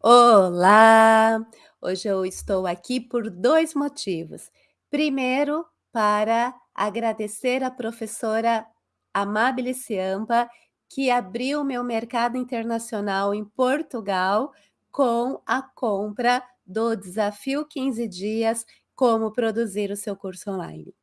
Olá! Hoje eu estou aqui por 2 motivos. Primeiro, para agradecer a professora Amábile Ciampa, que abriu meu mercado internacional em Portugal com a compra do desafio 15 dias como produzir o seu curso online.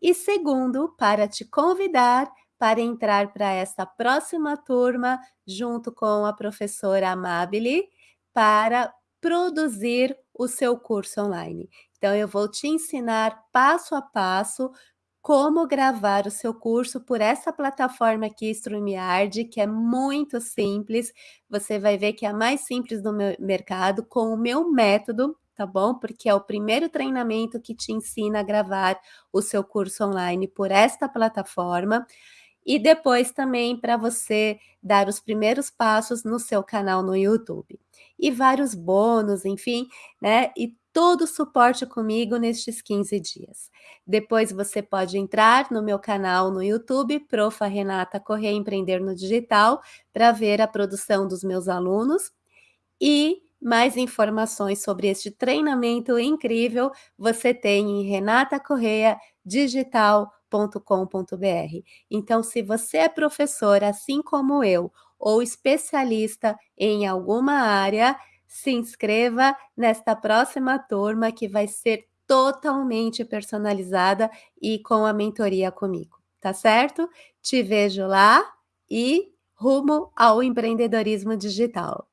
E segundo, para te convidar para entrar para esta próxima turma junto com a professora Amábile, para produzir o seu curso online. Então eu vou te ensinar passo a passo como gravar o seu curso por essa plataforma aqui, StreamYard, que é muito simples. Você vai ver que é a mais simples do mercado, com o meu método, tá bom? Porque é o primeiro treinamento que te ensina a gravar o seu curso online por esta plataforma e depois também para você dar os primeiros passos no seu canal no YouTube. E vários bônus, enfim, né? E todo o suporte comigo nestes 15 dias. Depois você pode entrar no meu canal no YouTube, Profa Renata Correia Empreender no Digital, para ver a produção dos meus alunos e mais informações sobre este treinamento incrível você tem em Renata Correia Digital www.educação.com.br. Então, se você é professor, assim como eu, ou especialista em alguma área, se inscreva nesta próxima turma que vai ser totalmente personalizada e com a mentoria comigo, tá certo? Te vejo lá e rumo ao empreendedorismo digital.